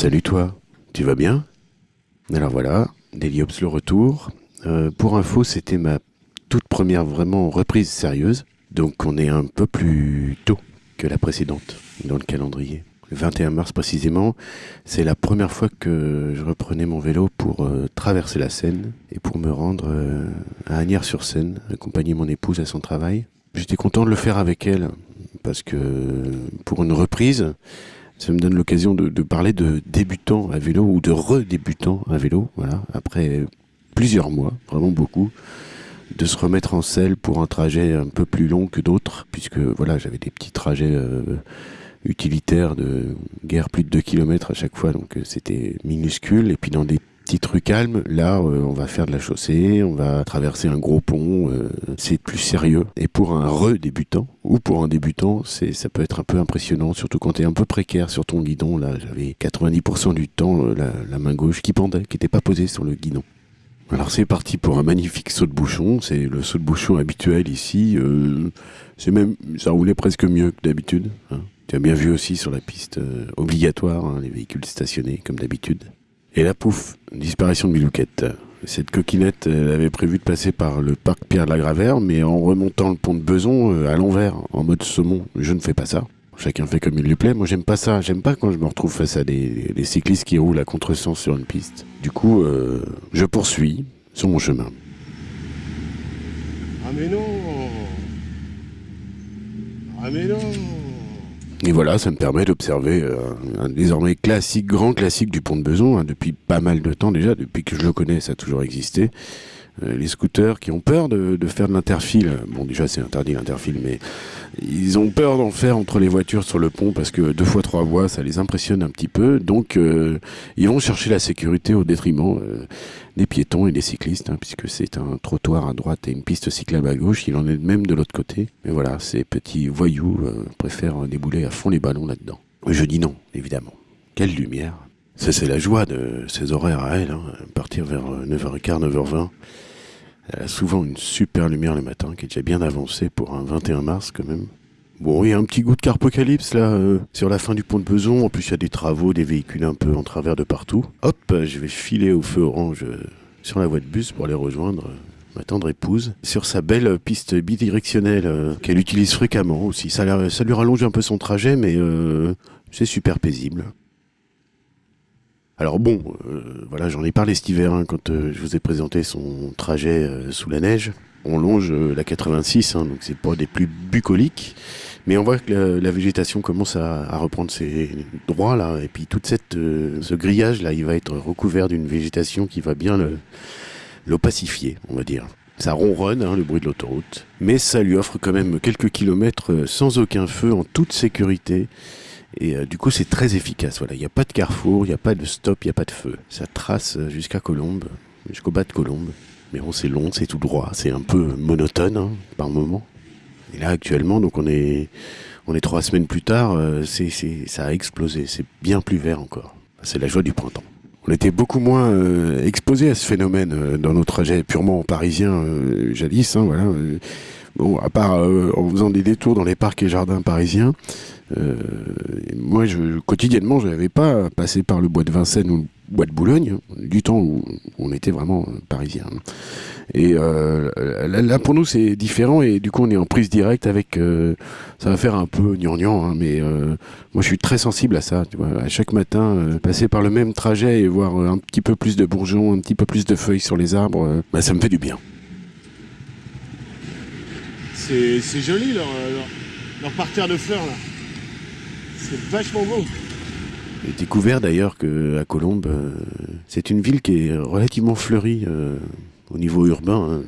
Salut toi, tu vas bien? Alors voilà, Deliops le retour. Euh, pour info, c'était ma toute première vraiment reprise sérieuse. Donc on est un peu plus tôt que la précédente dans le calendrier. Le 21 mars précisément, c'est la première fois que je reprenais mon vélo pour euh, traverser la Seine et pour me rendre euh, à Agnières-sur-Seine, accompagner mon épouse à son travail. J'étais content de le faire avec elle parce que pour une reprise, ça me donne l'occasion de, parler de débutants à vélo ou de redébutants à vélo, voilà, après plusieurs mois, vraiment beaucoup, de se remettre en selle pour un trajet un peu plus long que d'autres, puisque voilà, j'avais des petits trajets euh, utilitaires de guerre plus de 2 km à chaque fois, donc euh, c'était minuscule, et puis dans des petits trucs calmes, là euh, on va faire de la chaussée, on va traverser un gros pont, euh, c'est plus sérieux. Et pour un re-débutant, ou pour un débutant, c'est ça peut être un peu impressionnant, surtout quand tu es un peu précaire sur ton guidon, là j'avais 90% du temps euh, la, main gauche qui pendait, qui n'était pas posée sur le guidon. Alors c'est parti pour un magnifique saut de bouchon, c'est le saut de bouchon habituel ici, c'est même, ça roulait presque mieux que d'habitude. Hein. Tu as bien vu aussi sur la piste obligatoire, hein, les véhicules stationnés comme d'habitude. Et là, pouf, disparition de Milouquette. Cette coquinette, elle avait prévu de passer par le parc Pierre de la Gravère, mais en remontant le pont de Beson euh, à l'envers, en mode saumon. Je ne fais pas ça. Chacun fait comme il lui plaît. Moi, j'aime pas ça. J'aime pas quand je me retrouve face à des, cyclistes qui roulent à contresens sur une piste. Du coup, euh, je poursuis sur mon chemin. Ah mais non Ah mais non Et voilà, ça me permet d'observer euh, un désormais classique, grand classique du pont de Beson, hein, depuis pas mal de temps déjà, depuis que je le connais, ça a toujours existé. Euh, les scooters qui ont peur de, de faire de l'interfile. Bon, déjà, c'est interdit l'interfile, mais ils ont peur d'en faire entre les voitures sur le pont parce que deux fois trois voies, ça les impressionne un petit peu. Donc, euh, ils vont chercher la sécurité au détriment euh, des piétons et des cyclistes, hein, puisque c'est un trottoir à droite et une piste cyclable à gauche. Il en est de même de l'autre côté. Mais voilà, ces petits voyous euh, préfèrent débouler à fond les ballons là-dedans. Je dis non, évidemment. Quelle lumière ça, c'est la joie de ces horaires à elle, hein, partir vers 9h15, 9h20. Elle a souvent une super lumière le matin, qui est déjà bien avancée pour un 21 mars quand même. Bon, il y a un petit goût de carpocalypse là, euh, sur la fin du pont de Beson. En plus, il y a des travaux, des véhicules un peu en travers de partout. Hop, je vais filer au feu orange euh, sur la voie de bus pour aller rejoindre euh, ma tendre épouse sur sa belle piste bidirectionnelle euh, qu'elle utilise fréquemment aussi. Ça, lui rallonge un peu son trajet, mais euh, c'est super paisible. Alors bon, euh, voilà, j'en ai parlé cet hiver hein, quand euh, je vous ai présenté son trajet euh, sous la neige. On longe euh, la 86, hein, donc c'est pas des plus bucoliques, mais on voit que la, végétation commence à, reprendre ses droits là, et puis toute cette euh, ce grillage là, il va être recouvert d'une végétation qui va bien l'opacifier, on va dire. Ça ronronne, hein, le bruit de l'autoroute, mais ça lui offre quand même quelques kilomètres euh, sans aucun feu, en toute sécurité. Et euh, du coup, c'est très efficace. Voilà, il n'y a pas de carrefour, il n'y a pas de stop, il n'y a pas de feu. Ça trace jusqu'à Colombe, jusqu'au bas de Colombe. Mais bon, c'est long, c'est tout droit, c'est un peu monotone hein, par moment. Et là, actuellement, donc on est, on est trois semaines plus tard, euh, c'est, ça a explosé. C'est bien plus vert encore. C'est la joie du printemps. On était beaucoup moins euh, exposés à ce phénomène euh, dans nos trajets purement parisiens euh, jadis. Hein, voilà. Bon, à part en faisant des détours dans les parcs et jardins parisiens, moi, quotidiennement, je n'avais pas passé par le bois de Vincennes ou le bois de Boulogne, du temps où on était vraiment parisien. Et euh, là, là, pour nous, c'est différent et du coup, on est en prise directe avec. euh, ça va faire un peu gnangnan, hein, mais euh, moi, je suis très sensible à ça. Tu vois, à chaque matin, euh, passer par le même trajet et voir un petit peu plus de bourgeons, un petit peu plus de feuilles sur les arbres, euh, bah, ça me fait du bien. C'est c'est joli leur, leur, leur parterre de fleurs là. C'est vachement beau. J'ai découvert d'ailleurs que à Colombes, euh, c'est une ville qui est relativement fleurie euh, au niveau urbain, hein,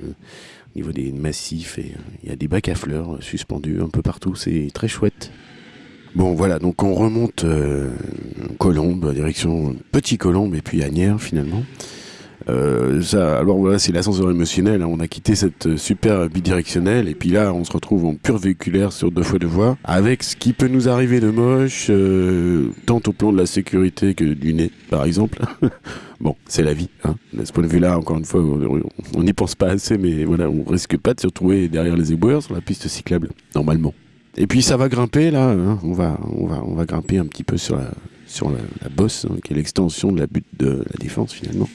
au niveau des massifs. Euh, il y a des bacs à fleurs euh, suspendus un peu partout. C'est très chouette. Bon, voilà, donc on remonte euh, Colombes, direction Petit Colombe et puis Agnières finalement. Euh, alors voilà, c'est l'ascenseur émotionnel. hein. On a quitté cette super bidirectionnelle et puis là, on se retrouve en pur véhiculaire sur deux fois deux voies, avec ce qui peut nous arriver de moche, euh, tant au plan de la sécurité que du nez, par exemple. bon, c'est la vie. Hein. De ce point de vue-là, encore une fois, on n'y pense pas assez, mais voilà, on risque pas de se retrouver derrière les éboueurs sur la piste cyclable, normalement. Et puis ça va grimper là, hein. on va, on va, on va grimper un petit peu sur la, sur la, bosse, hein, qui est l'extension de la butte de la défense finalement,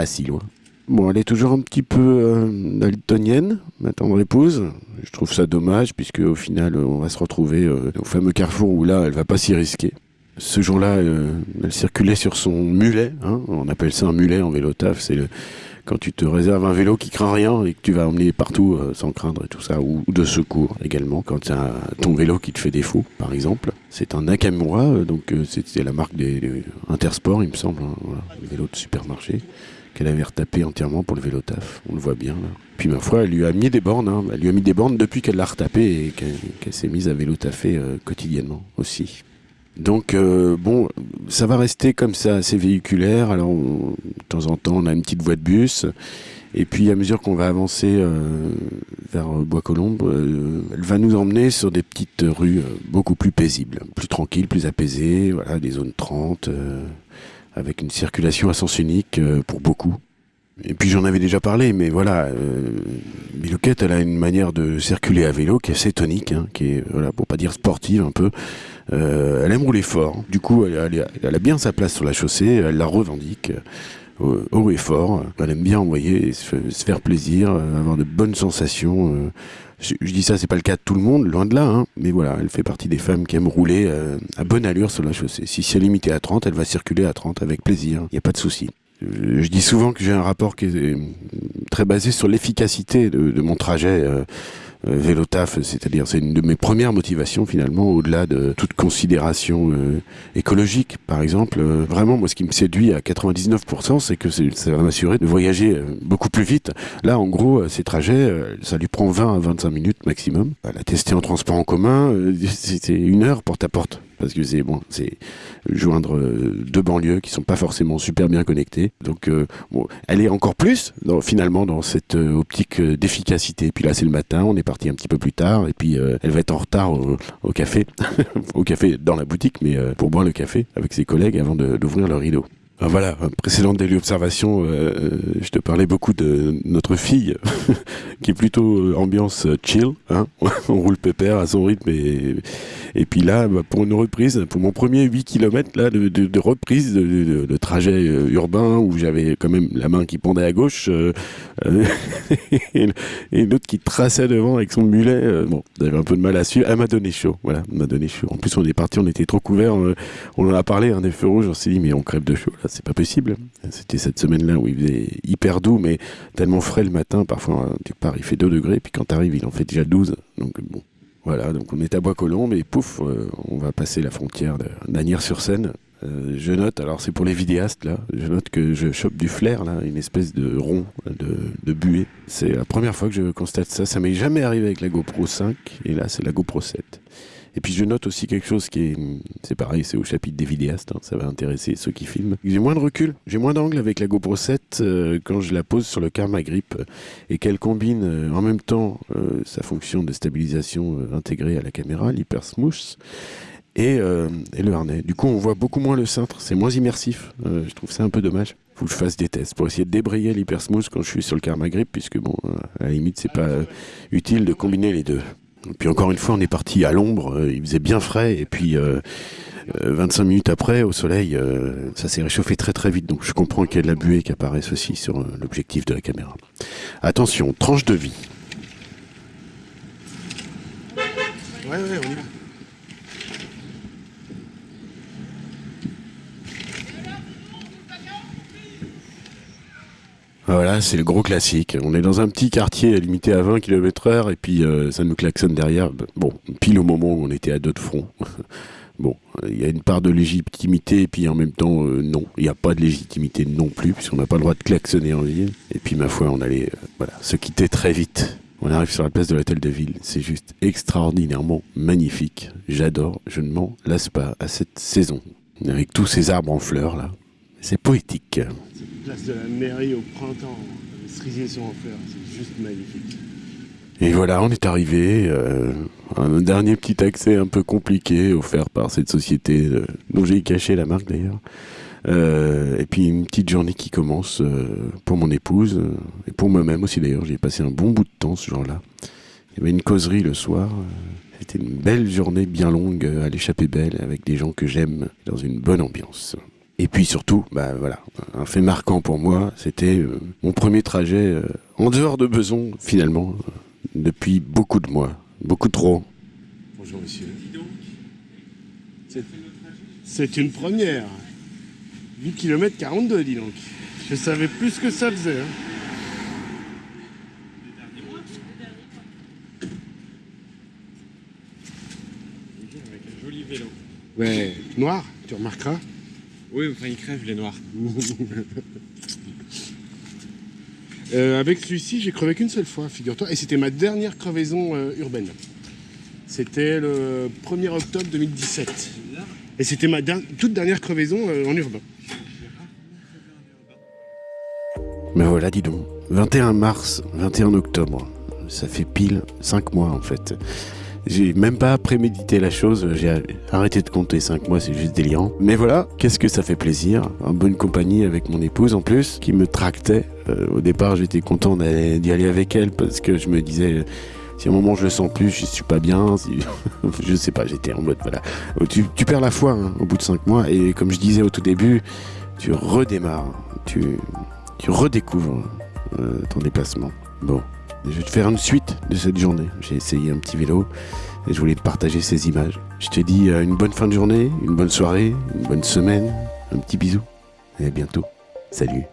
pas si loin. Bon, elle est toujours un petit peu euh, daltonienne, ma tendre épouse. Je trouve ça dommage, puisque au final, euh, on va se retrouver euh, au fameux carrefour où là, elle va pas s'y risquer. Ce jour-là, euh, elle circulait sur son mulet. hein. on appelle ça un mulet en vélo taf. C'est le- quand tu te réserves un vélo qui craint rien et que tu vas emmener partout euh, sans craindre et tout ça, ou, de secours également. Quand tu as ton vélo qui te fait défaut, par exemple. C'est un Nakamura, euh, donc euh, c'est la marque des, il me semble. hein, le vélo de supermarché qu'elle avait retapé entièrement pour le vélo taf. On le voit bien là. Puis ma foi, elle lui a mis des bornes. hein. Elle lui a mis des bornes depuis qu'elle l'a retapé et qu'elle s'est mise à vélo taffer quotidiennement aussi. Donc euh, bon, ça va rester comme ça, assez véhiculaire. Alors de temps en temps, on a une petite voie de bus. Et puis à mesure qu'on va avancer euh, vers Bois-Colombes, euh, elle va nous emmener sur des petites rues beaucoup plus paisibles, plus tranquilles, plus apaisées. Voilà, des zones 30. euh, avec une circulation à sens unique pour beaucoup. Et puis j'en avais déjà parlé, mais voilà, euh, elle a une manière de circuler à vélo qui est assez tonique, hein, qui est, voilà, pour pas dire sportive un peu. Euh, elle aime rouler fort. Du coup, elle, a bien sa place sur la chaussée, elle la revendique euh, haut et fort. Elle aime bien envoyer, se, se faire plaisir, euh, avoir de bonnes sensations. euh. Je, dis ça, c'est pas le cas de tout le monde, loin de là, hein, mais voilà, elle fait partie des femmes qui aiment rouler euh, à bonne allure sur la chaussée. Si c'est limité à 30, elle va circuler à 30 avec plaisir, il n'y a pas de souci. Je, dis souvent que j'ai un rapport qui est euh, très basé sur l'efficacité de, mon trajet euh, vélo taf, c'est-à-dire c'est une de mes premières motivations finalement, au-delà de toute considération euh, écologique, par exemple. Euh, vraiment, moi, ce qui me séduit à 99%, c'est que ça va m'assurer de voyager euh, beaucoup plus vite. Là, en gros, euh, ces trajets, euh, ça lui prend 20 à 25 minutes maximum. La tester en transport en commun, euh, c'est une heure porte à porte. Parce que c'est bon, c'est joindre euh, deux banlieues qui sont pas forcément super bien connectées. Donc, euh, elle est encore plus, finalement, dans cette euh, optique euh, d'efficacité. Puis là, c'est le matin, on est parti un petit peu plus tard, et puis euh, elle va être en retard au, café, au café dans la boutique, mais euh, pour boire le café avec ses collègues avant d'ouvrir le rideau. Voilà, précédente daily observation, euh, euh, je te parlais beaucoup de notre fille, qui est plutôt euh, ambiance chill, hein. On roule pépère à son rythme, et, et puis là, bah, pour une reprise, pour mon premier 8 km là, de, reprise de, trajet urbain, où j'avais quand même la main qui pendait à gauche, euh, et, l'autre qui traçait devant avec son mulet, bon, j'avais un peu de mal à suivre, elle m'a donné chaud, voilà, m'a donné chaud. En plus, on est parti, on était trop couverts, on en a parlé, un des feux rouges, on s'est dit, mais on crève de chaud, là, c'est pas possible. C'était cette semaine-là où il faisait hyper doux, mais tellement frais le matin, parfois, tu pars, il fait 2 degrés, puis quand t'arrives, il en fait déjà 12, donc bon. Voilà, donc on est à Bois-Colombes et pouf, euh, on va passer la frontière de d'Agnières-sur-Seine. Euh, je note, alors c'est pour les vidéastes là, je note que je chope du flair là, une espèce de rond de, de buée. C'est la première fois que je constate ça. Ça m'est jamais arrivé avec la GoPro 5 et là c'est la GoPro 7. Et puis je note aussi quelque chose qui est, c'est pareil, c'est au chapitre des vidéastes, hein, ça va intéresser ceux qui filment. J'ai moins de recul, j'ai moins d'angle avec la GoPro 7 euh, quand je la pose sur le Karma Grip euh, et qu'elle combine euh, en même temps sa fonction de stabilisation intégrée à la caméra, l'hyper smooth, et, le harnais. Du coup, on voit beaucoup moins le cintre, c'est moins immersif. Je trouve ça un peu dommage. Faut que je fasse des tests pour essayer de débrayer l'hyper smooth quand je suis sur le Karma Grip, puisque bon, à la limite, c'est pas utile de combiner les deux. Puis encore une fois, on est parti à l'ombre, euh, il faisait bien frais, et puis euh, euh, 25 minutes après, au soleil, euh, ça s'est réchauffé très très vite, donc je comprends qu'il y a de la buée qui apparaisse aussi sur euh, l'objectif de la caméra. Attention, tranche de vie. Voilà, c'est le gros classique. On est dans un petit quartier limité à 20 km heure et puis euh, ça nous klaxonne derrière. Bon, pile au moment où on était à deux de front. bon, il y a une part de légitimité et puis en même temps, euh, non. Il n'y a pas de légitimité non plus puisqu'on n'a pas le droit de klaxonner en ville. Et puis ma foi, on allait euh, voilà, se quitter très vite. On arrive sur la place de l'hôtel de ville. C'est juste extraordinairement magnifique. J'adore. Je ne m'en lasse pas à cette saison. Avec tous ces arbres en fleurs là. C'est poétique. Place de la mairie au printemps, les cerisiers sont en fleurs, c'est juste magnifique. Et voilà, on est arrivé. euh, un dernier petit accès un peu compliqué offert par cette société euh, dont j'ai caché la marque d'ailleurs. Euh, et puis une petite journée qui commence euh, pour mon épouse euh, et pour moi-même aussi d'ailleurs. J'ai passé un bon bout de temps ce jour-là. Il y avait une causerie le soir. euh, C'était une belle journée bien longue euh, à l'échappée belle avec des gens que j'aime dans une bonne ambiance. Et puis surtout, bah voilà, un fait marquant pour moi, c'était euh, mon premier trajet euh, en dehors de Beson, finalement, euh, depuis beaucoup de mois, beaucoup trop. Bonjour monsieur. C'est- C'est une première. 8 km 42, dis donc. Je savais plus ce que ça faisait. hein. Avec un joli vélo. Ouais, noir, tu remarqueras. Oui, enfin, il crève les noirs. Euh, avec celui-ci, j'ai crevé qu'une seule fois, figure-toi. Et c'était ma dernière crevaison euh, urbaine. C'était le 1er octobre 2017. Et c'était ma toute dernière crevaison euh, en urbain. Mais voilà, dis donc, 21 mars, 21 octobre, ça fait pile 5 mois en fait. J'ai même pas prémédité la chose, j'ai arrêté de compter 5 mois, c'est juste délirant. Mais voilà, qu'est-ce que ça fait plaisir, en bonne compagnie avec mon épouse en plus, qui me tractait. Euh, au départ, j'étais content d'y aller avec elle parce que je me disais, si à un moment je le sens plus, je suis pas bien, si... je sais pas, j'étais en mode voilà. Tu, tu perds la foi hein, au bout de 5 mois et comme je disais au tout début, tu redémarres, tu, tu redécouvres euh, ton déplacement. Bon, je vais te faire une suite de cette journée. J'ai essayé un petit vélo et je voulais te partager ces images. Je te dis euh, une bonne fin de journée, une bonne soirée, une bonne semaine, un petit bisou et à bientôt. Salut.